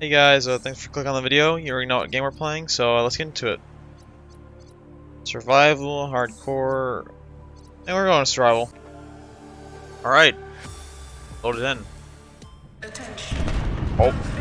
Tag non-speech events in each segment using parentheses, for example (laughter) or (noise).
Hey guys, uh, thanks for clicking on the video. You already know what game we're playing, so uh, let's get into it. Survival, hardcore, and we're going to survival. Alright, load it in. Attention. Oh.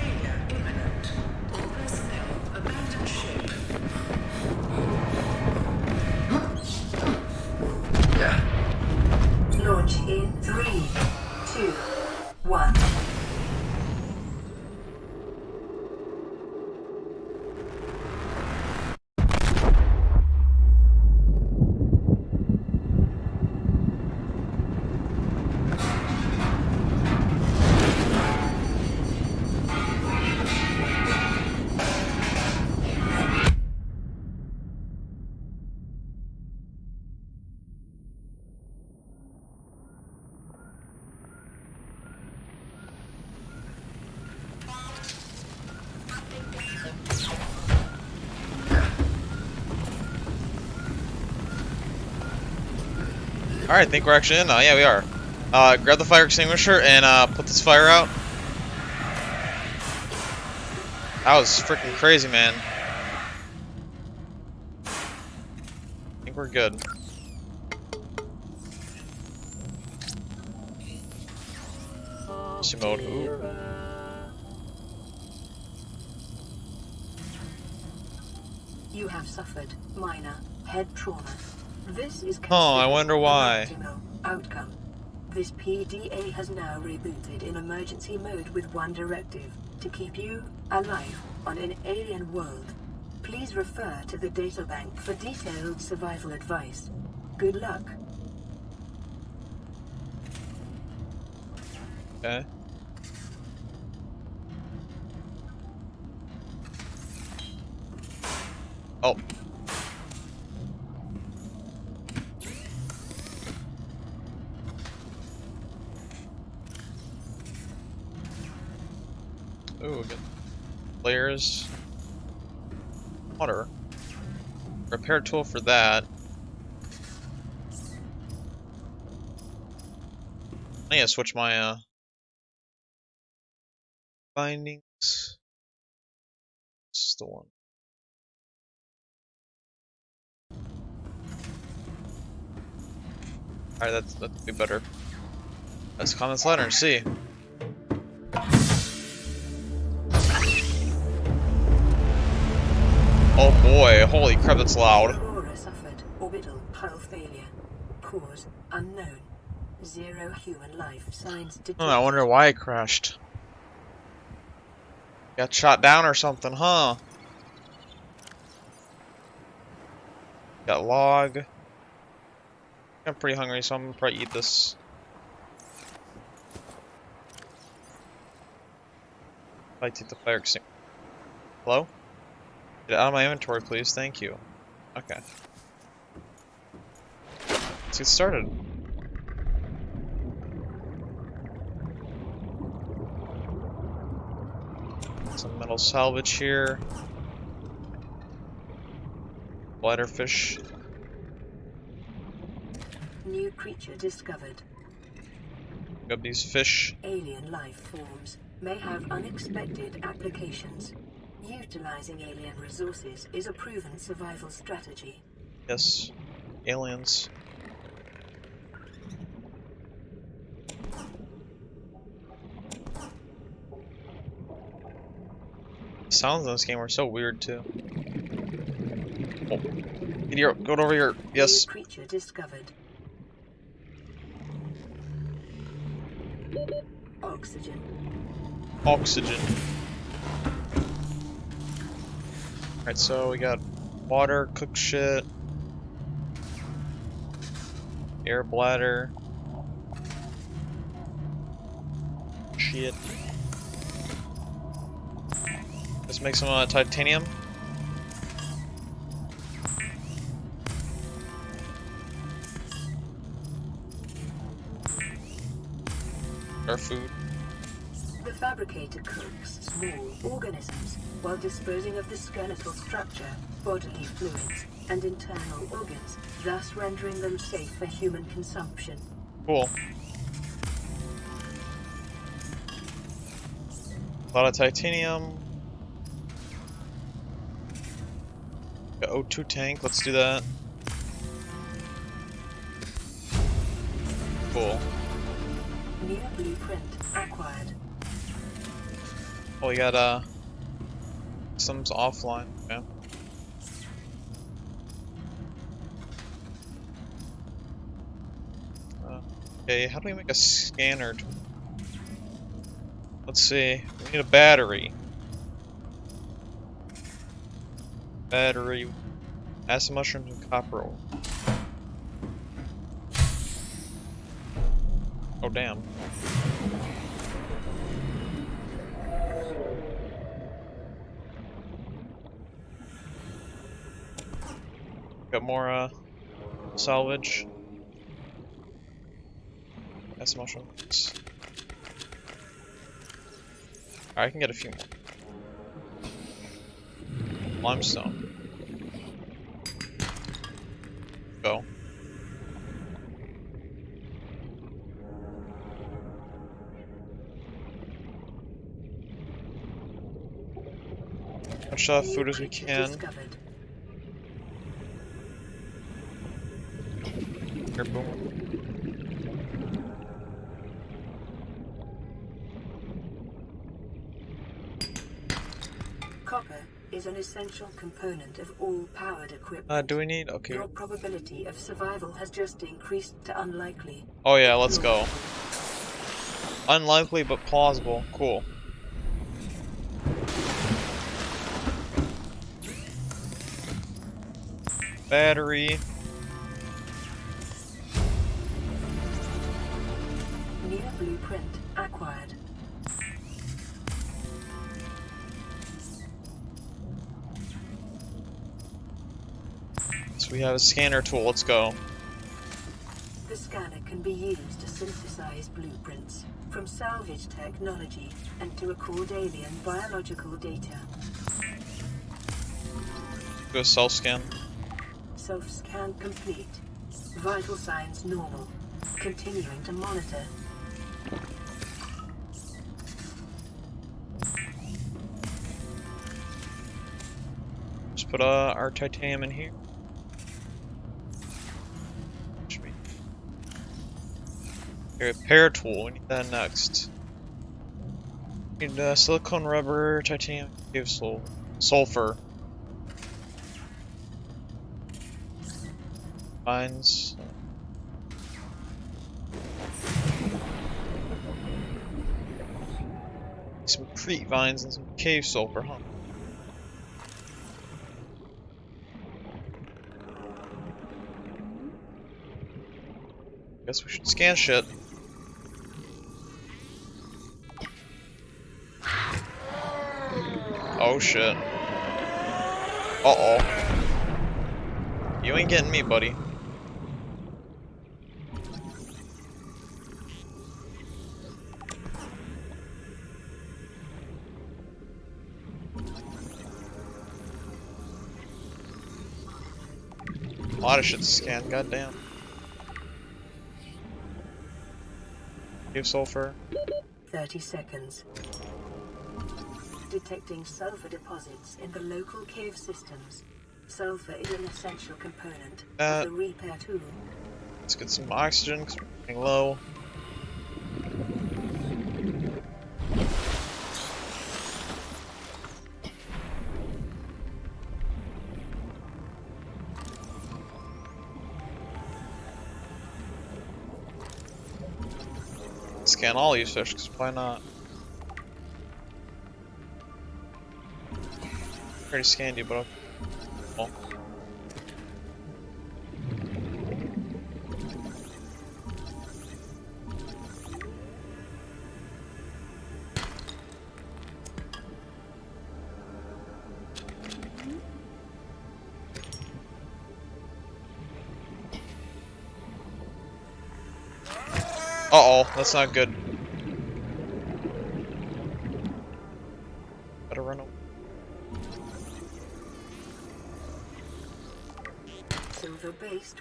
Alright, I think we're actually in now. Yeah, we are. Uh, grab the fire extinguisher and uh, put this fire out. That was freaking crazy, man. I think we're good. Mode. Ooh. You have suffered minor head trauma. This is Oh, I wonder why. Outcome. This PDA has now rebooted in emergency mode with one directive to keep you alive on an alien world. Please refer to the databank for detailed survival advice. Good luck. Okay. Oh. Ooh, good. Water. Repair tool for that. I need to switch my, uh, findings. This is the one. Alright, that's that'd be better. Let's comment this letter and see. Holy crap, that's loud. Aurora suffered orbital hull failure. Cause unknown. Zero human life signs hmm, detected. Oh, I wonder why it crashed. Got shot down or something, huh? Got log. I'm pretty hungry, so I'm gonna probably eat this. I take the fire extinguisher. Hello? Get out of my inventory, please. Thank you. Okay. Let's get started. Some metal salvage here. Bladderfish. New creature discovered. Grab these fish. Alien life forms may have unexpected applications. Utilizing alien resources is a proven survival strategy. Yes. Aliens. Sounds in this game are so weird too. Oh. Get here, go over here. Yes. New creature discovered. Oxygen. Oxygen. Alright, so we got water, cook shit, air bladder, shit. Let's make some uh, titanium. Our food. The fabricator cooks small organisms while disposing of the skeletal structure, bodily fluids, and internal organs, thus rendering them safe for human consumption. Cool. A lot of titanium. O2 tank, let's do that. Cool. New blueprint acquired. Oh, we got, uh some's offline. Yeah. Uh, okay, how do we make a scanner? Let's see. We need a battery. Battery, acid mushrooms, and copper. Oh damn. Uh salvage. Acid mushrooms. I can get a few more. Limestone. Go. Much uh, food as we can. Discovered. Boom. Copper is an essential component of all powered equipment. Uh, do we need? Okay. Your probability of survival has just increased to unlikely. Oh yeah, let's go. Unlikely but plausible. Cool. Battery. We have a scanner tool. Let's go. The scanner can be used to synthesize blueprints from salvage technology and to record alien biological data. Go self scan. Self-scan complete. Vital signs normal. Continuing to monitor. Just put uh, our titanium in here. Should be. Repair tool. We need that next. Need uh, silicone rubber, titanium, cave sul sulfur. Vines. Some creepvines and some cave sulfur, huh? Guess we should scan shit. Oh shit. Uh oh. You ain't getting me, buddy. A lot of shit to scan, goddamn. Give sulfur. 30 seconds. Detecting sulfur deposits in the local cave systems. Sulfur is an essential component Uh, of the repair tool. Let's get some oxygen, because we're getting low. Scan all these fish, because why not? Already scanned you, but. Well. Uh-oh, that's not good.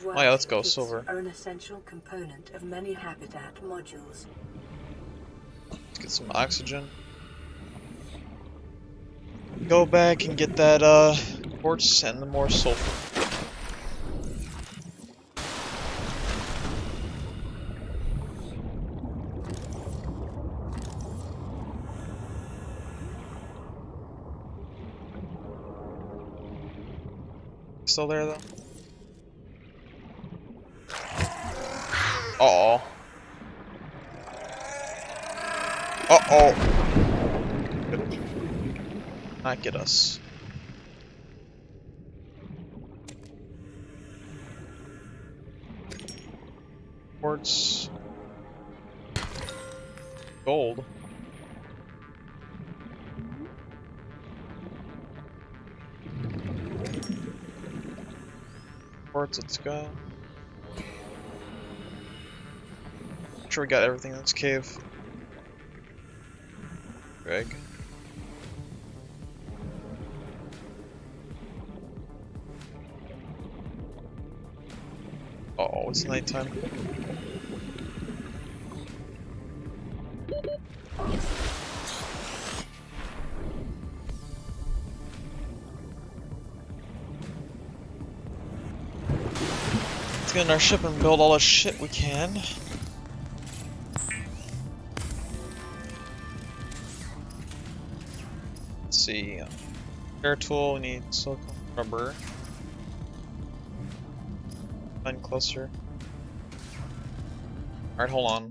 Oh yeah, let's go, silver. are an essential component of many habitat modules. Let's get some oxygen. Go back and get that, uh, Quartz and the more sulfur. Still there though? Uh oh. Uh oh. Not get us. Quartz. Gold. Quartz, let's go. Sure we got everything in this cave. Greg. Oh, it's nighttime. Let's get in our ship and build all the shit we can. See. Um, Air tool, we need silicone rubber. Find closer. Alright, hold on.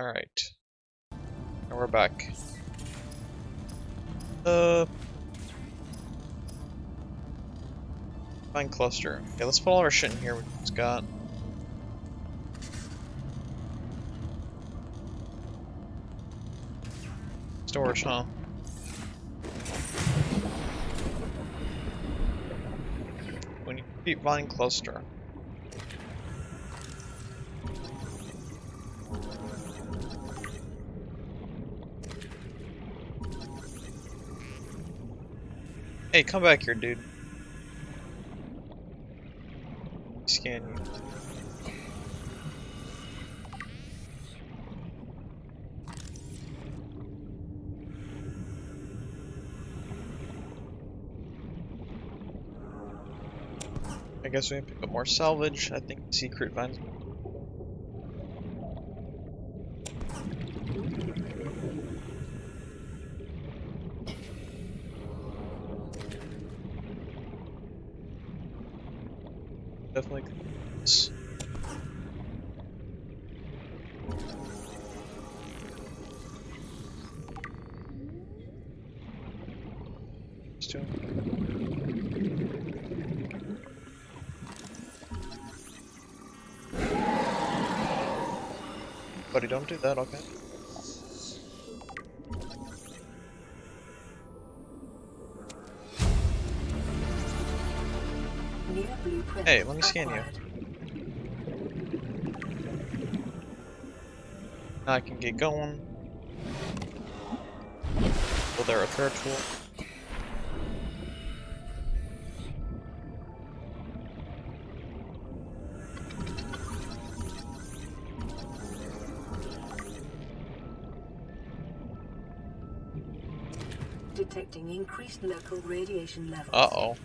Alright. And we're back. Uh. Find cluster. Okay, let's put all our shit in here we've got. Storage, huh? We need to keep vine cluster. Hey, come back here, dude. Scan you. I guess we can pick up more salvage. I think secret vines. Don't do that, okay? Hey, let me scan you. Now I can get going. Will there a third tool? Increased local radiation levels. Uh-oh.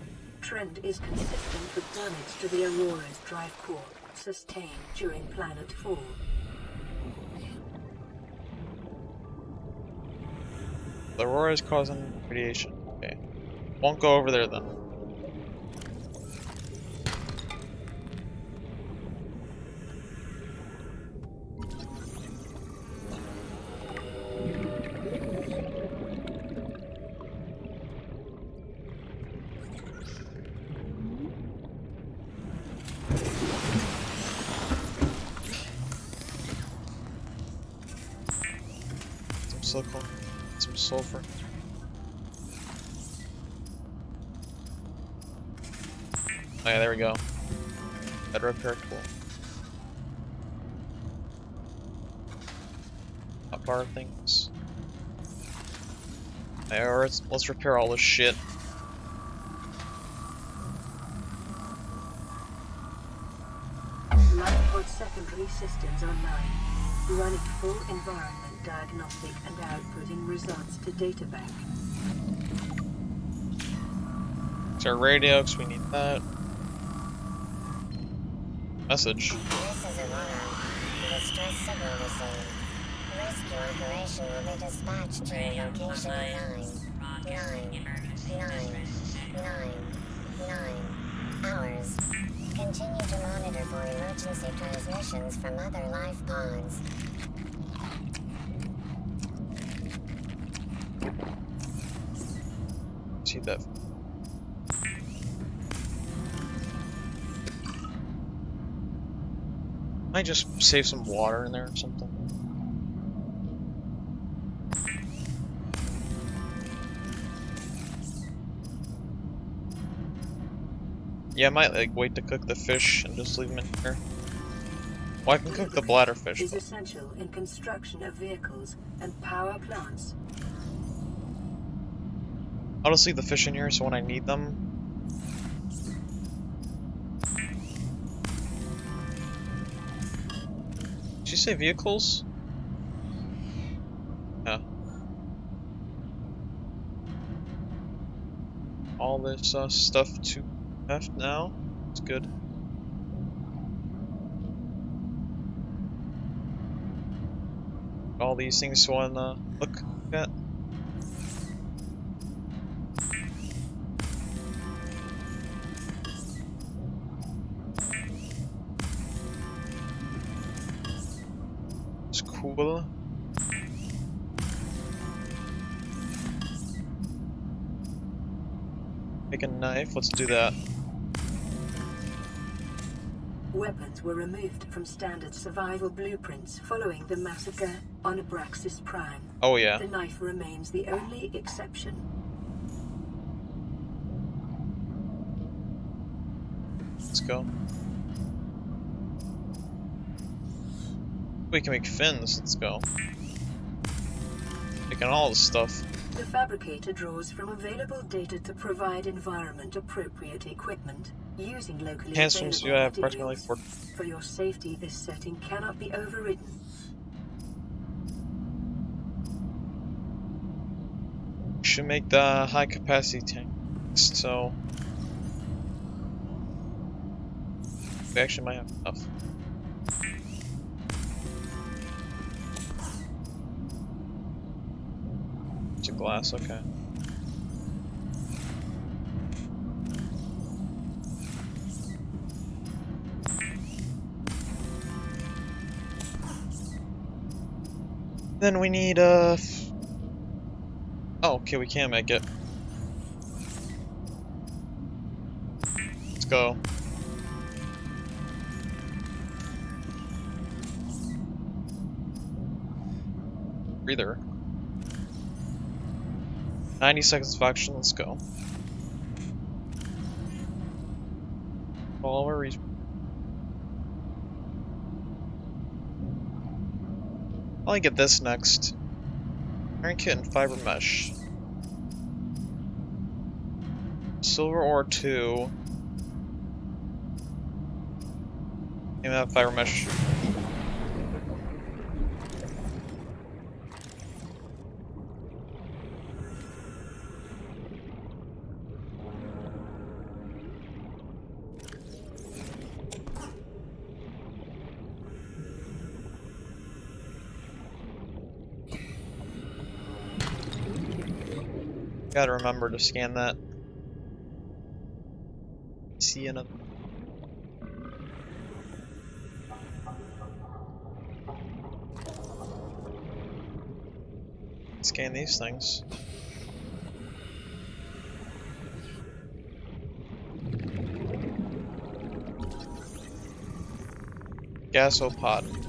Trend is consistent with damage to the Aurora's drive core sustained during planet fall. The Aurora is causing radiation. Okay. Won't go over there then. Repair tool. Hot bar things. Alright, let's, let's repair all this shit. Secondary systems online. Running full environment diagnostic and outputting results to databank. It's our radio, because we need that. Message. This is Aurora. Distress signal received. Rescue operation will be dispatched to your location in nine, nine, nine, nine, nine hours. Continue to monitor for emergency transmissions from other life pods. See that. Just save some water in there or something. Yeah, I might like wait to cook the fish and just leave them in here. Well, I can cook the bladder fish. Is essential in construction of vehicles and power plants. I'll just leave the fish in here so when I need them. You say vehicles? Yeah. All this uh, stuff to F now. It's good. All these things to wanna look at. Make a knife, let's do that. Weapons were removed from standard survival blueprints following the massacre on Abraxas Prime. Oh yeah. The knife remains the only exception. Let's go. We can make fins, let's go. Making all this stuff. The fabricator draws from available data to provide environment-appropriate equipment using locally Handsom's you have approximately four For your safety, this setting cannot be overridden. should make the high capacity tank. So we actually might have enough. Glass, okay. Then we need uh Oh, okay, we can make it. Let's go. Breather. 90 seconds of action, let's go. Follow our re- I'll get this next. Iron kit and fiber mesh. Silver ore 2. Give me that fiber mesh. Gotta remember to scan that. See another. Scan these things. Gasopod.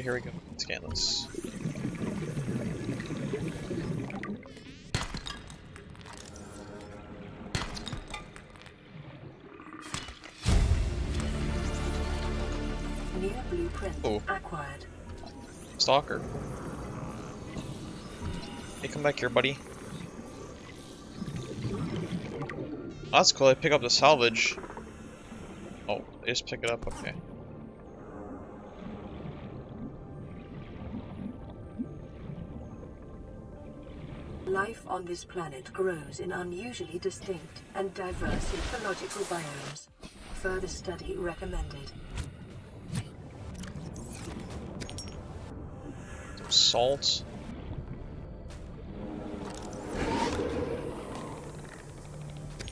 Alright, here we go. Scan this. New blueprint Oh. acquired. Stalker. Hey, come back here, buddy. Oh, that's cool. I pick up the salvage. Oh, they just pick it up. Okay. On this planet grows in unusually distinct and diverse ecological biomes. Further study recommended. Salt.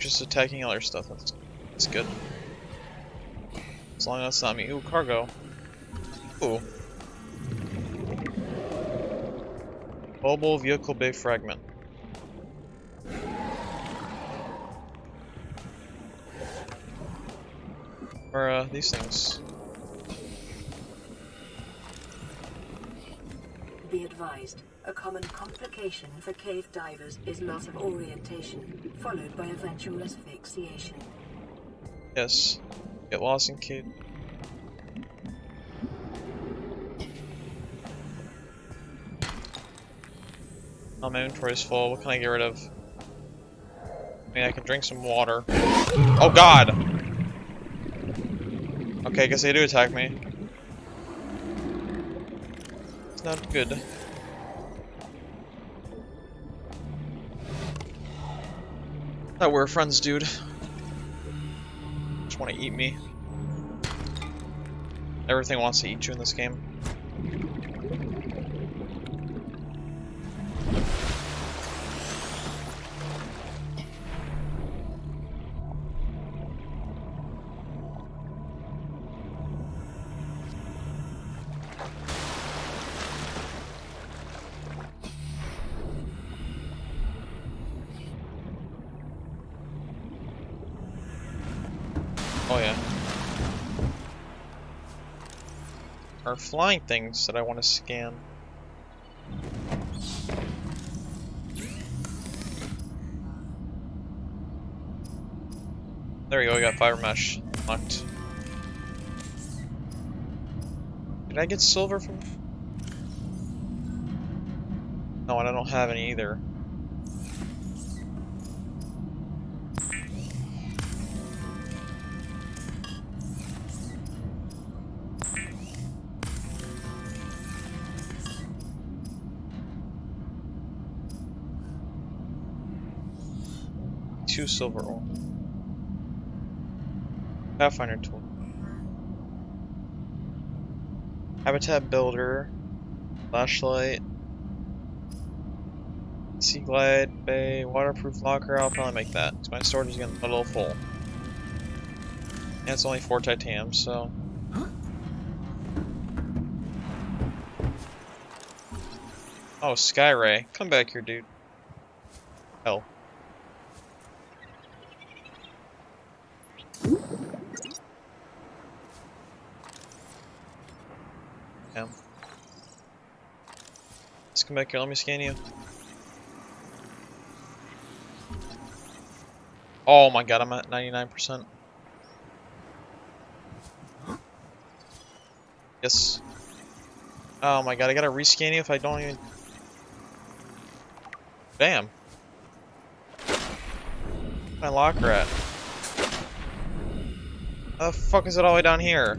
Just attacking other stuff. That's, that's good. As long as it's not me. Ooh, cargo. Ooh. Mobile vehicle bay fragment. Or uh, these things. Be advised, a common complication for cave divers is loss of orientation, followed by eventual asphyxiation. Yes. Get lost in cave. Oh, my inventory's full. What can I get rid of? I mean, I can drink some water. Oh god! Okay, I guess they do attack me. It's not good. We were friends, dude. Just want to eat me. Everything wants to eat you in this game. Oh yeah. Are flying things that I want to scan. There we go, we got fiber mesh locked. Did I get silver from? No, and I don't have any either. Two silver ore. Pathfinder tool. Habitat builder. Flashlight. Sea glide, bay, waterproof locker. I'll probably make that. 'cause my storage is getting a little full. And it's only four titanium, so. Oh, Skyray. Come back here, dude. Hell. Come back here, let me scan you. Oh my god, I'm at 99%. Yes. Oh my god, I gotta rescan you if I don't even... Damn. My locker at? How the fuck is it all the way down here?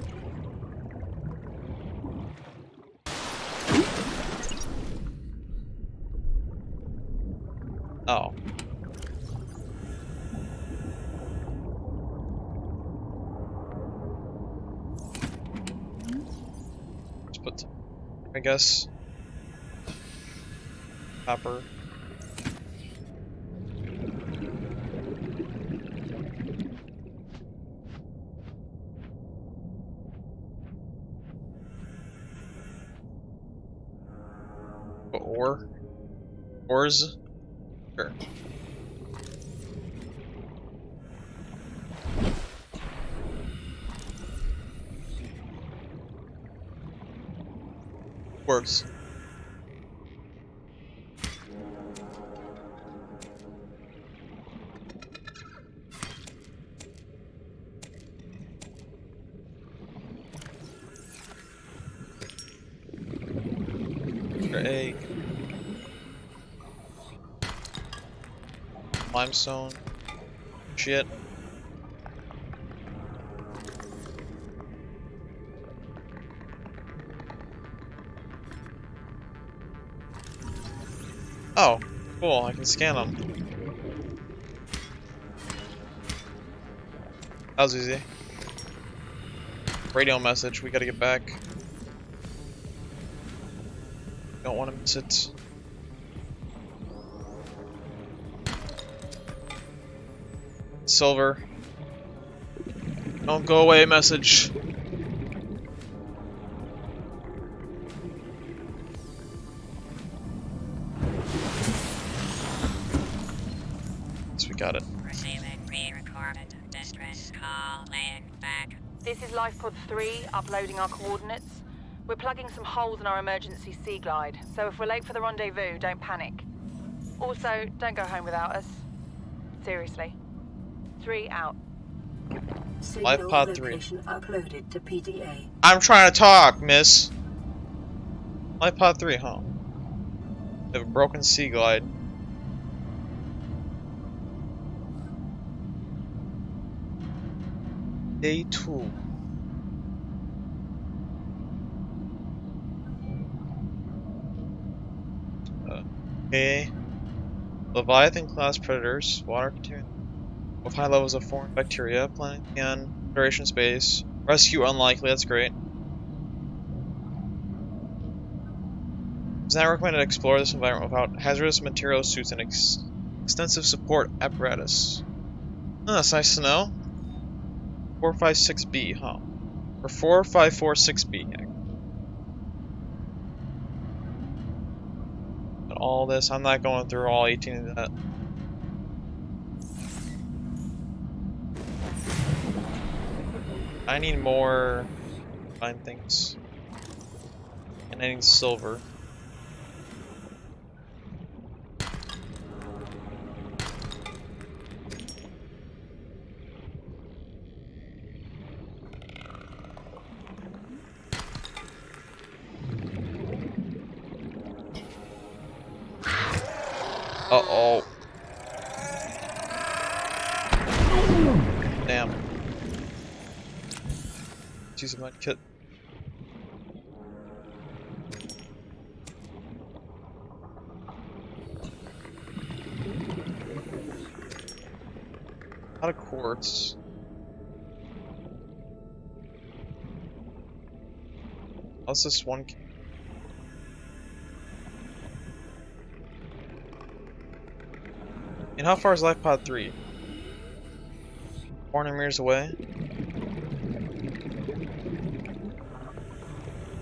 Put, I guess, copper. Ore. Ores. Sure. Works. Egg. Limestone. Shit. Cool, I can scan them. That was easy. Radio message, we gotta get back. Don't want to miss it. Silver. Don't go away message. LifePod 3, uploading our coordinates. We're plugging some holes in our emergency sea glide, so if we're late for the rendezvous, don't panic. Also, don't go home without us. Seriously. Three out. Signal pod three. uploaded to PDA. I'm trying to talk, miss. Life pod 3, huh? They have a broken sea glide. Day 2. Uh, Okay. Leviathan class predators, water containing with high levels of foreign bacteria, planning on Federation space. Rescue unlikely, that's great. It's not recommended to explore this environment without hazardous material suits and ex extensive support apparatus. Oh, that's nice to know. 456B, huh? Or 4546B. But all this, I'm not going through all 18 of that. I need more fine things. And I need silver. Uh-oh. Damn. Kit. Out of quartz. How's this one? And how far is Life Pod 3? 400 meters away?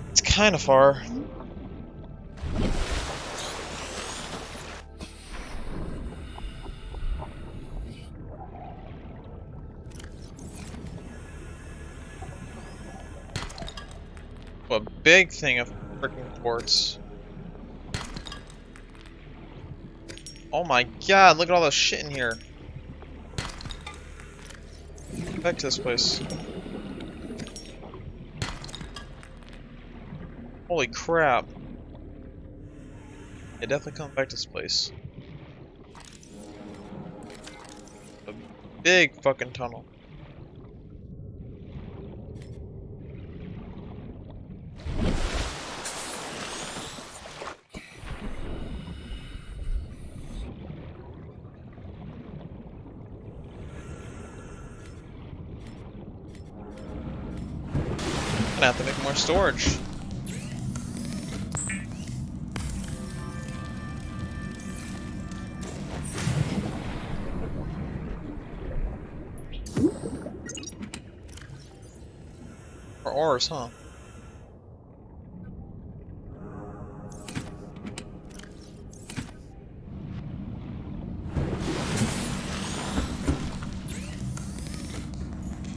It's kind of far. A big thing of freaking quartz. Oh my god, look at all the shit in here. Back to this place. Holy crap. Yeah, definitely come back to this place. A big fucking tunnel. Gonna have to make more storage. Ores, huh?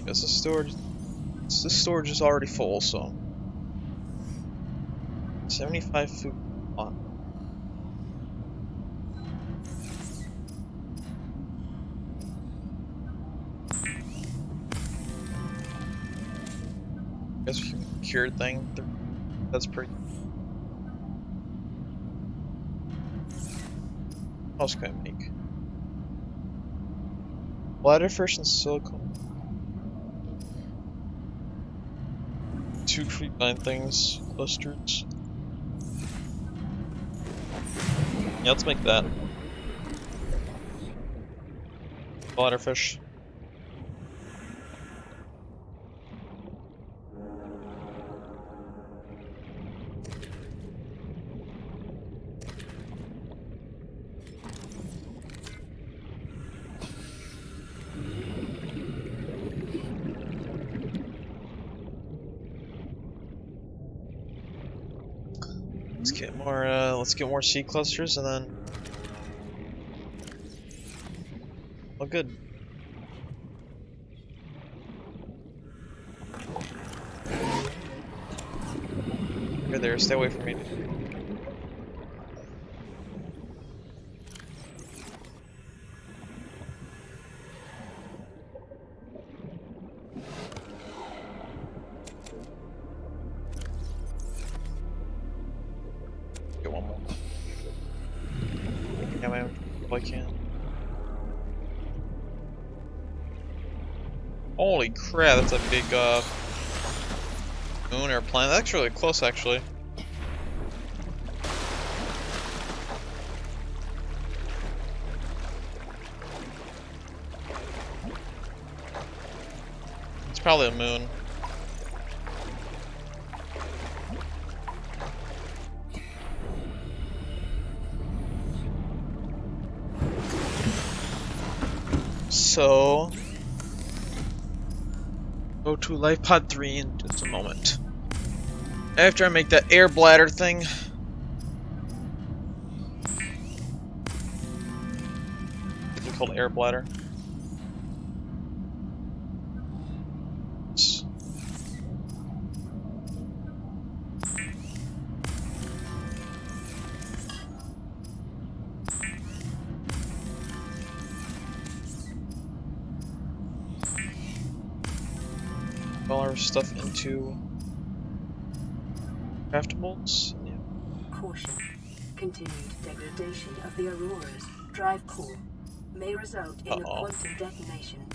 Guess the storage the storage is already full, so. 75 food cured thing. That's pretty. What else can I make? Bladderfish and silicone. Two creepvine things, clusters. Yeah, let's make that. Bladderfish. Let's get more. Uh, let's get more seed clusters, and then. Oh, good. You're there. Stay away from me. A big uh, moon or planet. That's really close, actually. It's probably a moon. So, go to Life Pod 3 in just a moment. After I make that air bladder thing. Is it called air bladder? All our stuff into craftables. Yeah. Caution. Continued degradation of the Aurora's drive core may result in a Uh-oh. quantum detonation.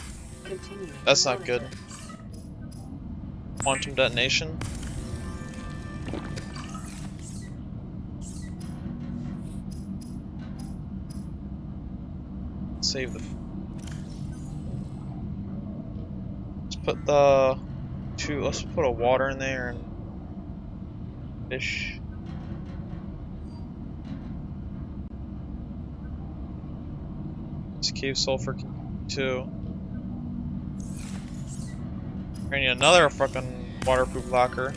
Continuing. That's not good. Quantum detonation. Save the. Let's put the two. Let's put a water in there and fish. This cave sulfur too. I need another fucking waterproof locker.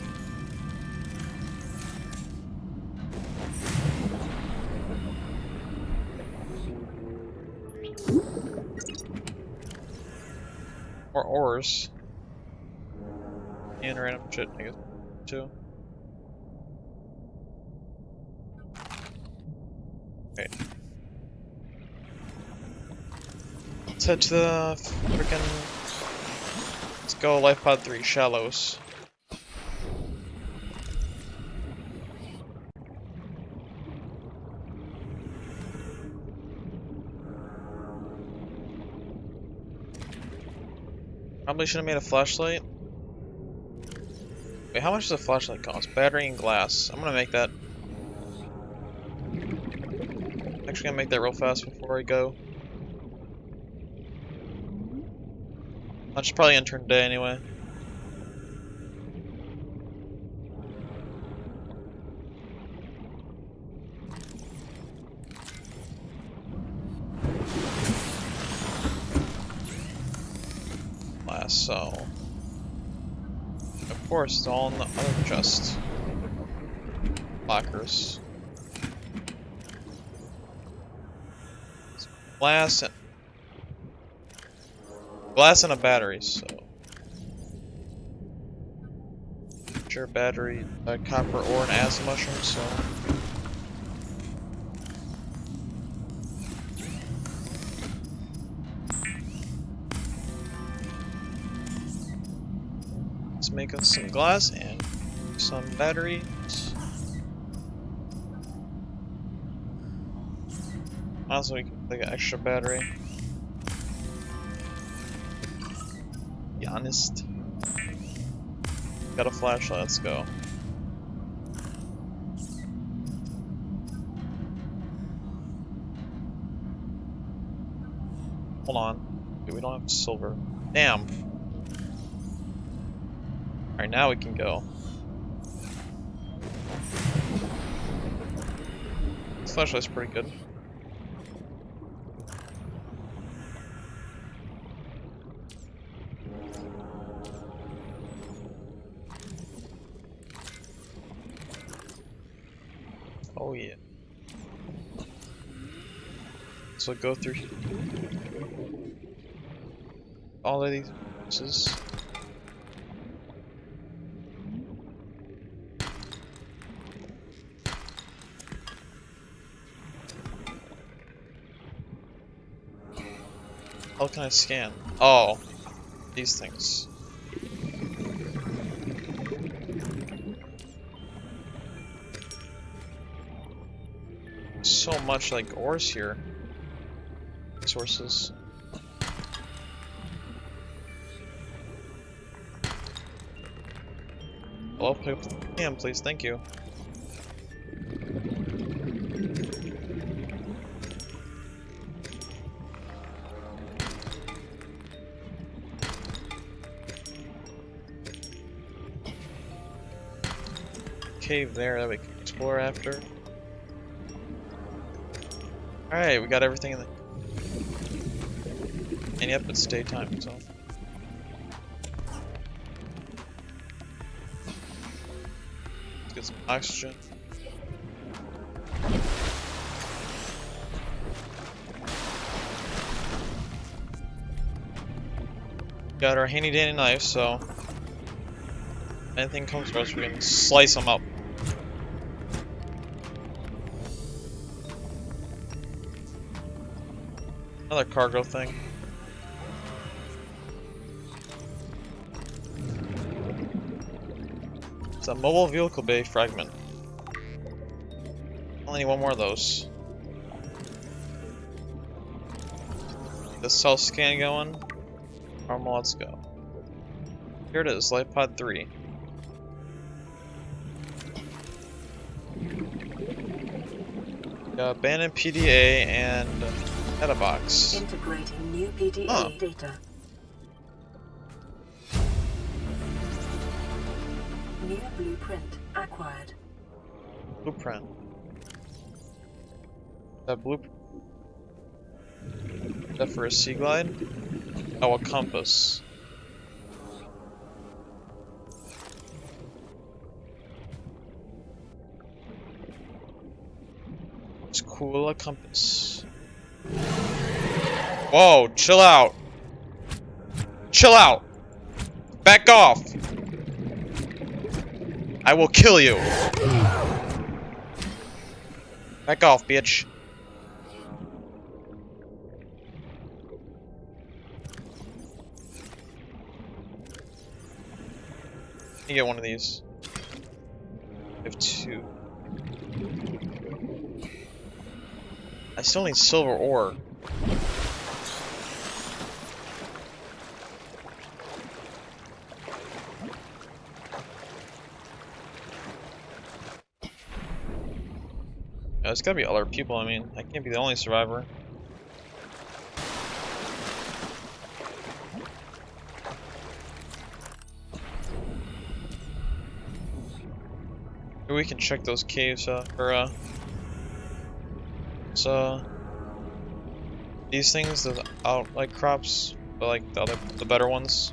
Or ores. And random shit, I guess, too. Okay. Let's head to the freaking Let's go Life Pod 3, Shallows. Probably should have made a flashlight. How much does a flashlight cost? Battery and glass. I'm gonna make that. Actually gonna make that real fast before I go. I should probably enter today anyway. Last so. It's all in the other chest. Lockers. Glass and glass and a battery, so Share battery, uh, copper ore, and acid mushroom. So make us some glass and some batteries. Also, we can take an extra battery. Be honest. Got a flashlight, let's go. Hold on. Okay, we don't have silver. Damn. Alright, now we can go. Flashlight's pretty good. Oh yeah. So go through all of these How can I scan? Oh, these things. So much like ores here. Sources. Hello, pick up the please. Thank you. Cave there that we can explore after. Alright, we got everything in the... And yep, it's daytime, so... Let's get some oxygen. Got our handy dandy knife, so... Anything comes to us, we can slice them up. Another cargo thing. It's a mobile vehicle bay fragment. Only one more of those. The self scan going. Normal, let's go. Here it is, Life Pod 3. Got abandoned PDA and Data box. Integrating new PDA Oh. data. New blueprint acquired. Blueprint. That blueprint. That for a sea glide? Oh, a compass. It's cool, a compass. Whoa, chill out. Chill out. Back off. I will kill you. Back off, bitch. You get one of these. I have two. I still need silver ore. Yeah, there's gotta be other people, I mean, I can't be the only survivor. Maybe we can check those caves, uh, or, uh, so, these things, the out, like, crops, but, like, the other, the better ones.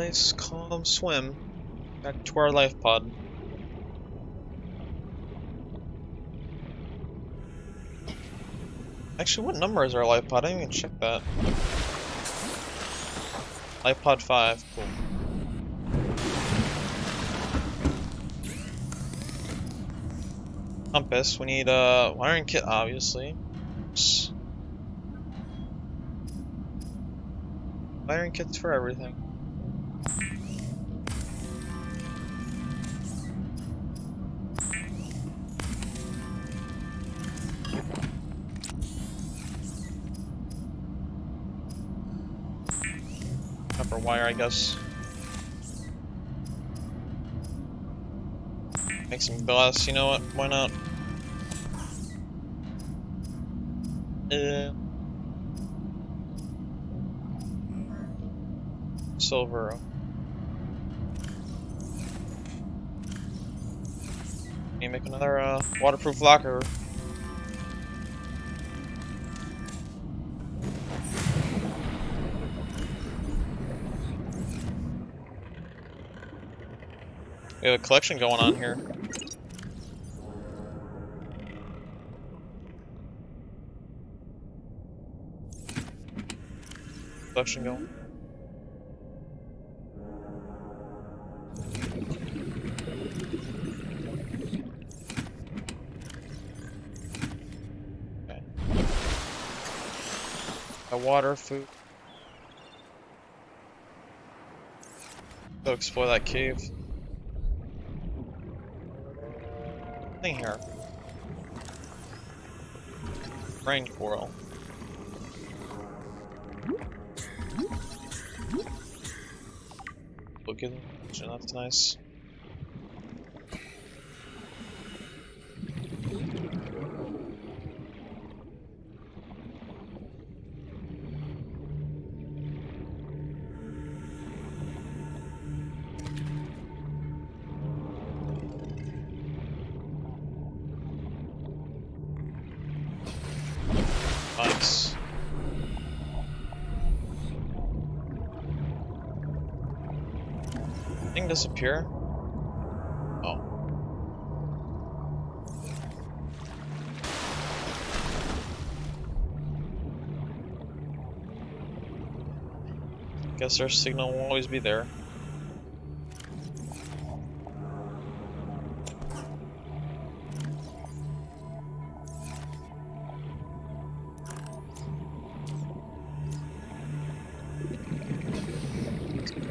Nice, calm swim. Back to our life pod. Actually, what number is our life pod? I didn't even check that. Life pod 5. Cool. Compass. We need uh, a wiring kit, obviously. S- Wiring kits for everything. I guess. Make some glass, you know what? Why not? Uh, silver. You make another uh, waterproof locker? We have a collection going on here. Collection going. A water, food. Go explore that cave. Thing here. Brain coral. Look at that's. Nice. Disappear? Oh. Guess our signal won't always be there.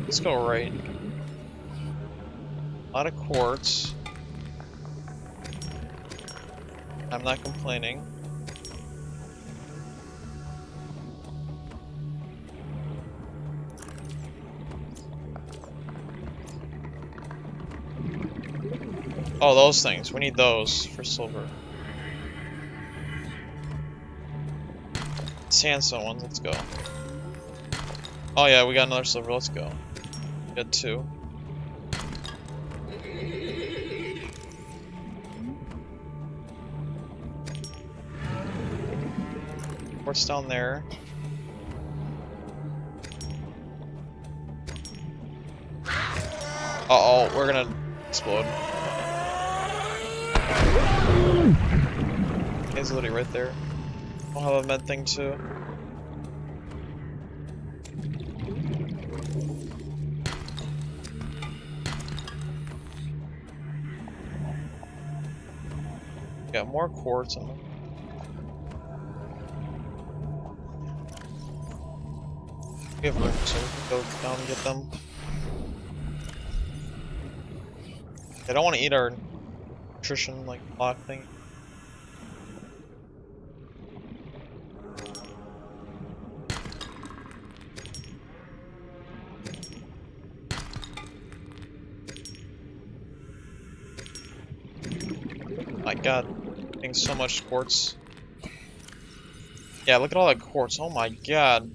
Let's go right. A lot of quartz. I'm not complaining. Oh, those things. We need those for silver. Sandstone ones, let's go. Oh yeah, we got another silver, let's go. Got two. Down there. Uh oh, we're gonna explode. He's literally right there. I'll have a med thing too. Got more quartz in them. We have room, so we can go down and get them. They don't want to eat our nutrition like block thing. My god, getting so much quartz. Yeah, look at all that quartz. Oh my god.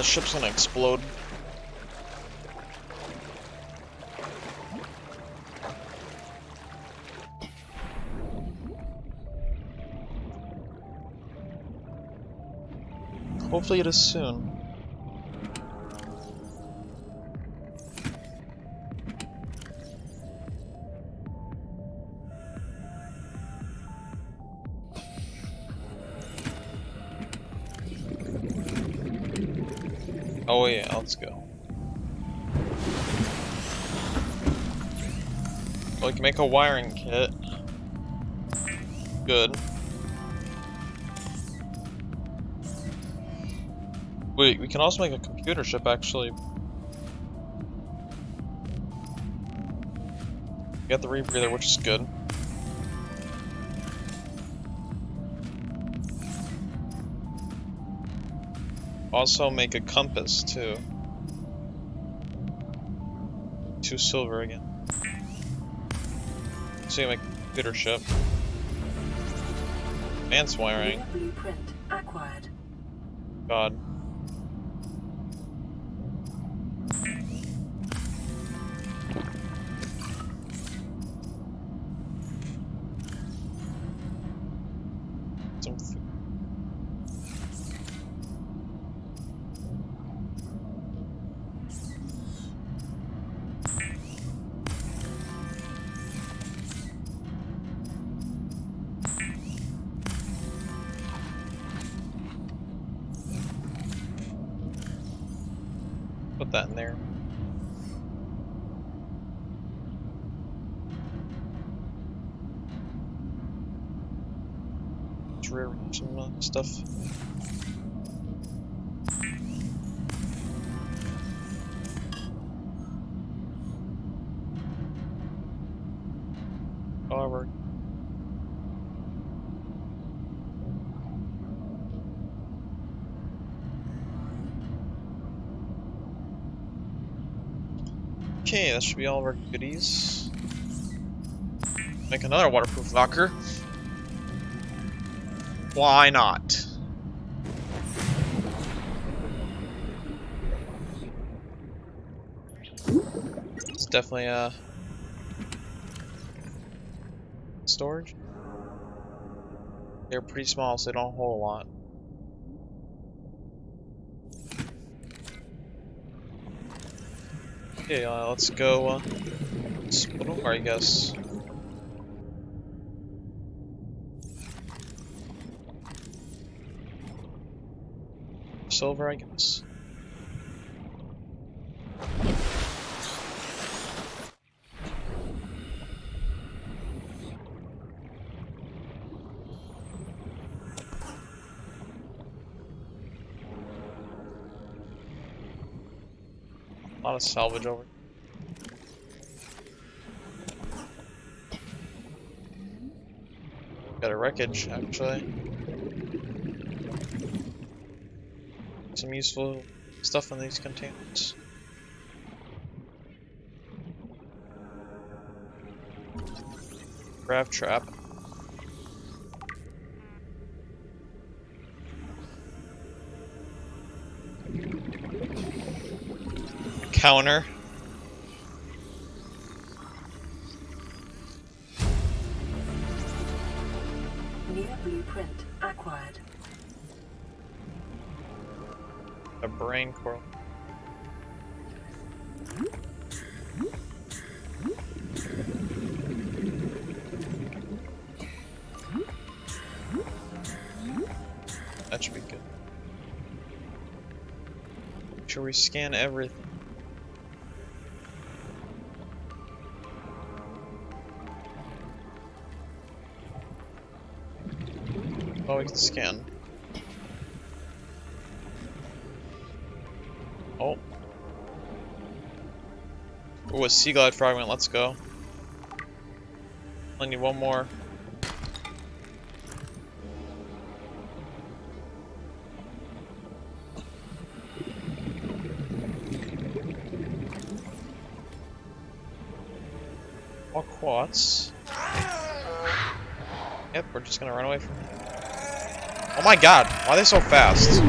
the ship's gonna explode. Hopefully it is soon. Yeah, let's go. Oh, we can make a wiring kit. Good. Wait, we can also make a computer chip actually. We got the rebreather, which is good. Also make a compass too. Two silver again. So you make a computer chip. Advanced wiring. God. Okay, that should be all of our goodies. Make another waterproof locker. Why not? It's definitely a storage. They're pretty small, so they don't hold a lot. Okay, uh, let's go. Uh, split I guess. Silver, I guess. A lot of salvage over. Got a wreckage, actually. Some useful stuff in these containers. Grav trap. Counter. New blueprint acquired. A brain coral. That should be good. Make sure we scan everything. We can scan. Oh. Ooh, a sea glide fragment, let's go. I need one more. More quartz. Yep, we're just gonna run away from it. Oh my god, why are they so fast?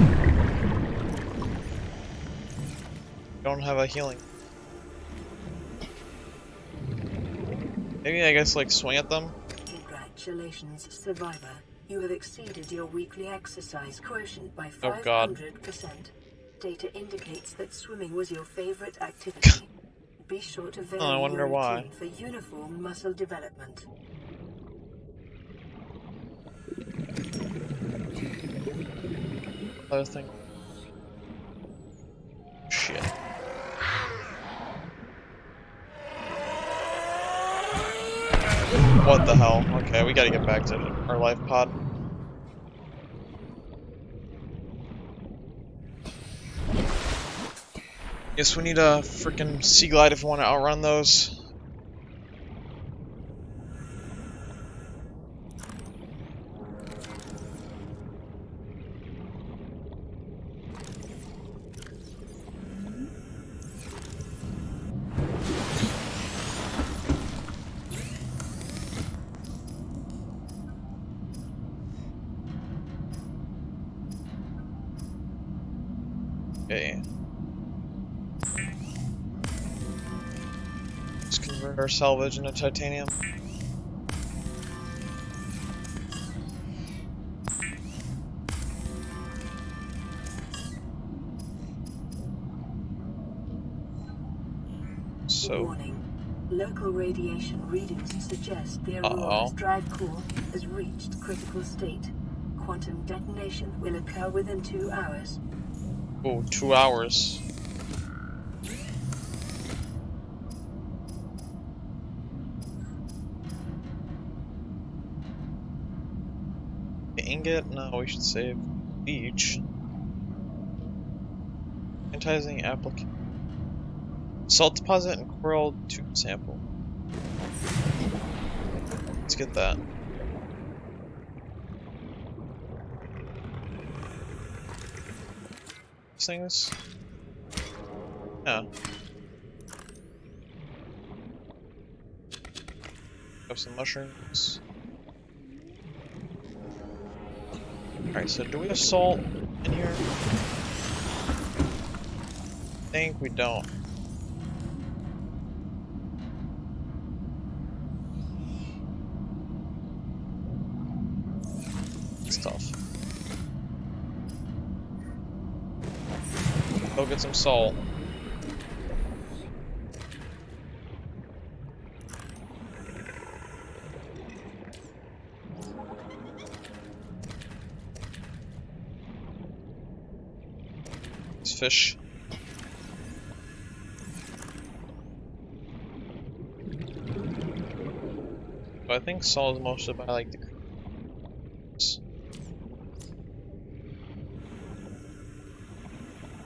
Don't have a healing. Maybe I guess like swing at them? Congratulations, survivor. You have exceeded your weekly exercise quotient by Oh, God. 500%. Data indicates that swimming was your favorite activity. (laughs) Be sure to vary Oh, I wonder why. for uniform muscle development. Other thing. Shit. What the hell? Okay, we gotta get back to our life pod. Guess we need a freaking sea glide if we want to outrun those. Okay. Let's convert our salvage into titanium. So, Warning. Local radiation readings suggest the Uh-oh. Drive core has reached critical state. Quantum detonation will occur within two hours. oh, two hours. Ingot? No, we should save beach. Sanitizing application. Salt deposit and coral tube sample. Let's get that. Things? Yeah. Have some mushrooms. Alright, so do we have salt in here? I think we don't. Tough. Go get some salt. These fish. But I think salt is mostly by like the.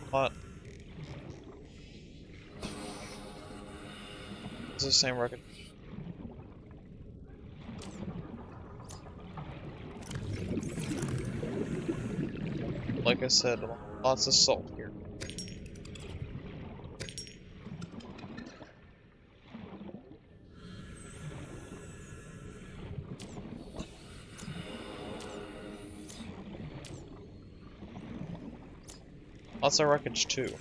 What? It's the same record. Like I said, lots of salt here. Lots of wreckage too.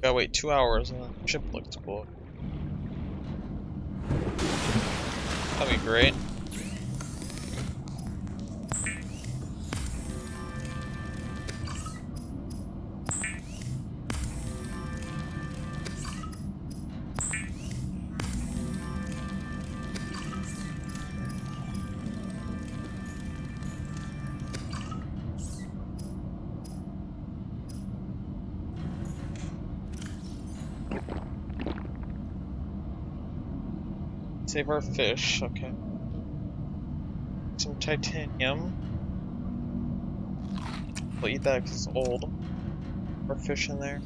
Gotta wait two hours and the ship looks cool. That'd be great. Save our fish, okay. Some titanium. We'll eat that because it's old. Our fish in there.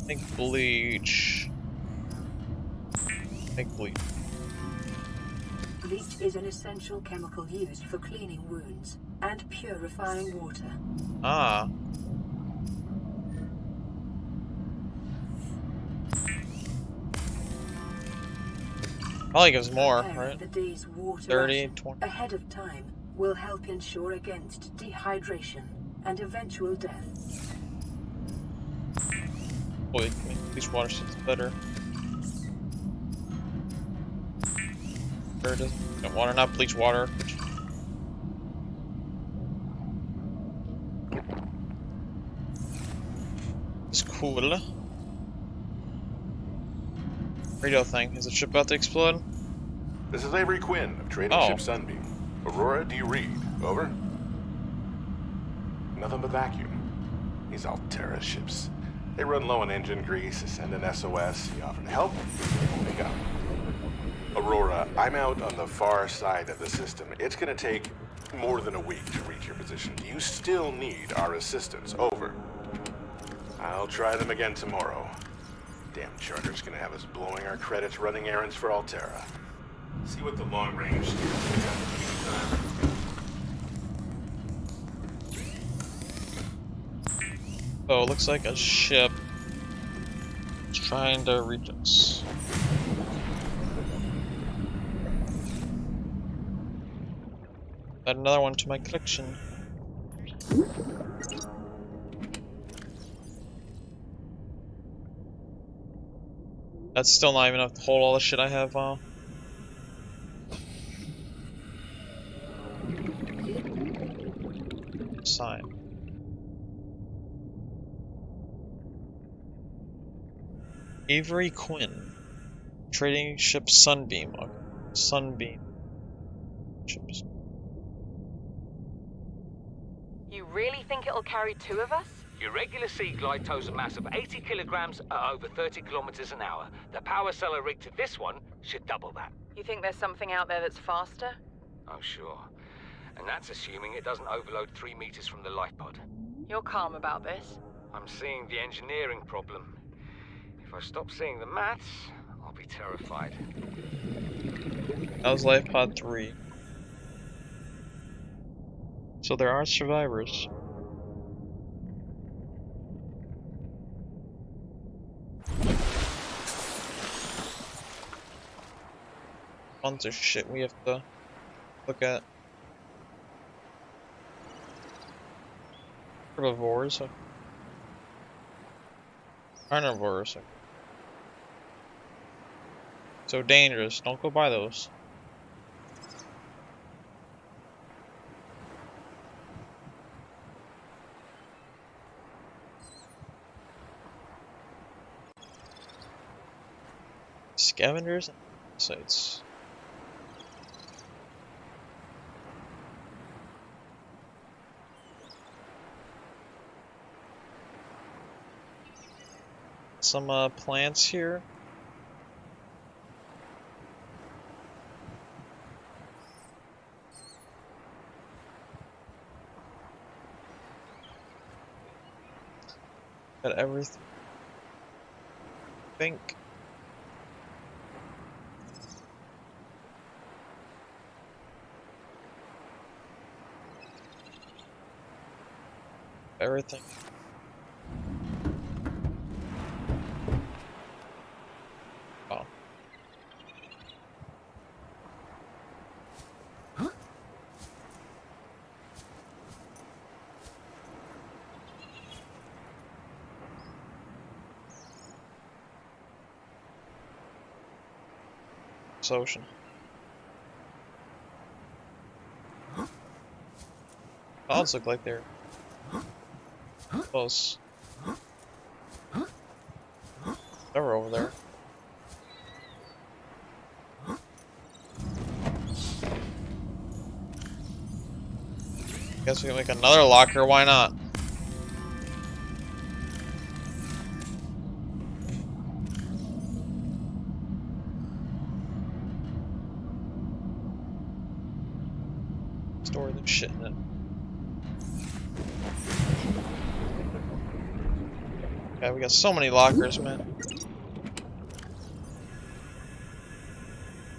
I think bleach. I think bleach. Bleach is an essential chemical used for cleaning wounds and purifying water. Ah. Probably gives more, right? The day's water 30, 20. ahead of time will help ensure against dehydration and eventual death. Boy, I mean, these water seems better. Or does no, water not bleach water? Which... It's cool. Radio thing. Is the ship about to explode? This is Avery Quinn of Trading Oh. Ship Sunbeam. Aurora, do you read? Over? Nothing but vacuum. These Alterra ships. They run low on engine grease, send an SOS, you offer to help, they up. Aurora, I'm out on the far side of the system. It's gonna take more than a week to reach your position. You still need our assistance. Over. I'll try them again tomorrow. Damn charter's gonna have us blowing our credits running errands for Alterra. See what the long range. Oh, looks like a ship is trying to reach us. Add another one to my collection. That's still not even enough to hold all the shit I have, uh... Sign. Avery Quinn. Trading ship Sunbeam. Okay. Sunbeam. Ships. You really think it'll carry two of us? Your regular sea glide tows a mass of 80 kilograms at over 30 kilometers an hour. The power cellar rig to this one should double that. You think there's something out there that's faster? Oh, sure. And that's assuming it doesn't overload three meters from the life pod. You're calm about this. I'm seeing the engineering problem. If I stop seeing the maths, I'll be terrified. That was Life Pod 3. So there are survivors. Tons of shit we have to look at. Herbivores. Carnivores. So dangerous. Don't go by those. Scavengers and sites. Some uh, plants here. Got everything. Think. Everything. Ocean. Clouds look like they're close. They're over there. Guess we can make another locker, why not? We got so many lockers, man.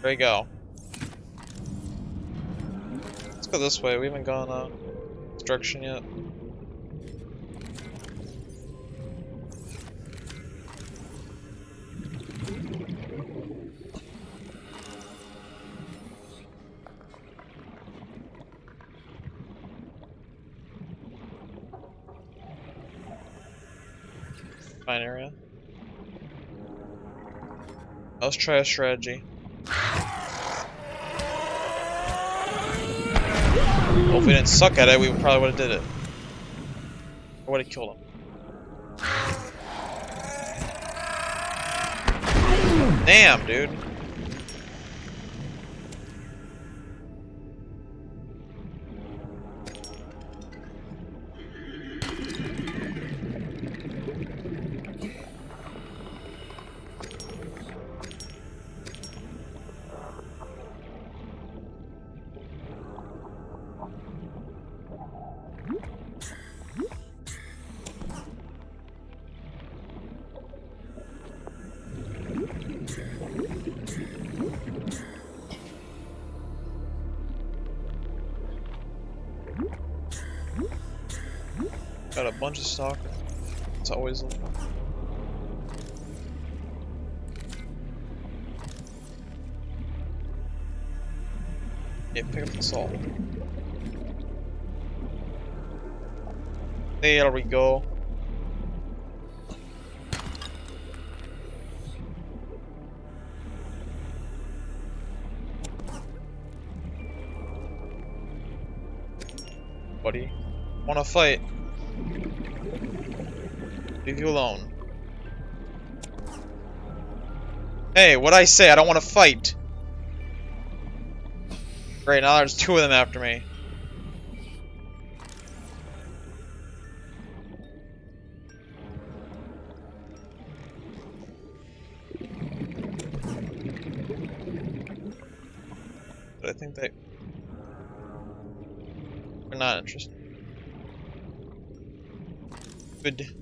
There you go. Let's go this way. We haven't gone uh, this direction yet. Fine area. Let's try a strategy. Well, if we didn't suck at it, we probably would have did it. Or would have killed him. Damn, dude. Of stock. It's always. Yeah, pick up the salt. There we go. Buddy, wanna fight? Leave you alone. Hey, what'd I say? I don't want to fight. Great, now there's two of them after me. But I think they... They're not interested. Good.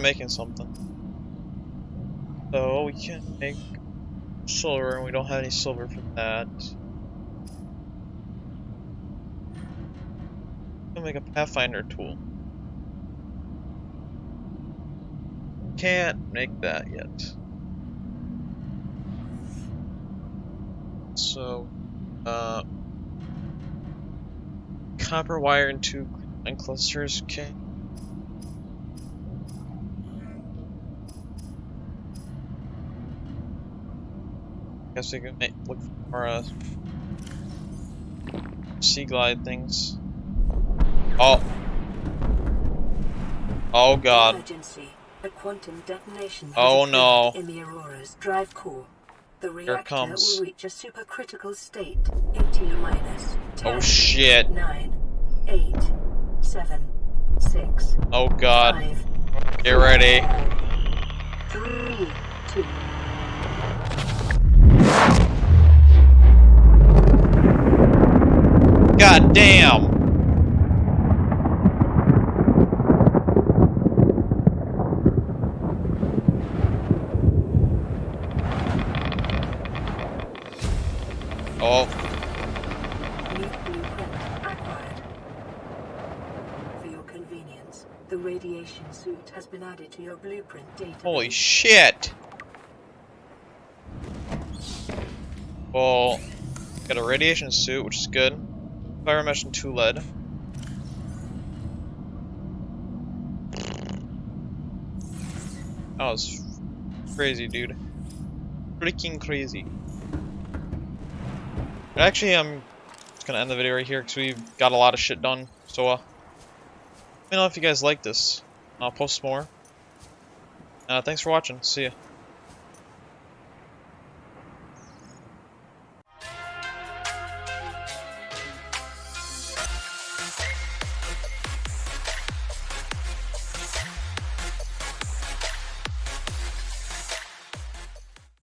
Try making something. So we can't make silver, and we don't have any silver for that. We'll make a pathfinder tool. Can't make that yet. So, uh, copper wire into and clusters. Okay. Guess we can make, look for uh, Seaglide things. Oh. Oh god. Emergency. A quantum detonation Oh, no. In the Aurora's drive core. The reactor comes. will reach a supercritical state in T minus Oh shit. 9, 8, 7, 6, Oh god. 5, Get ready. 3, 2, God damn. Oh, New blueprint acquired. For your convenience, the radiation suit has been added to your blueprint database. holy shit. Well, got a radiation suit, which is good. Fiber mesh and two lead. That was crazy, dude. Freaking crazy. But actually, I'm just gonna end the video right here because we've got a lot of shit done. So, uh, let me know if you guys like this. I'll post more. Uh, thanks for watching. See ya.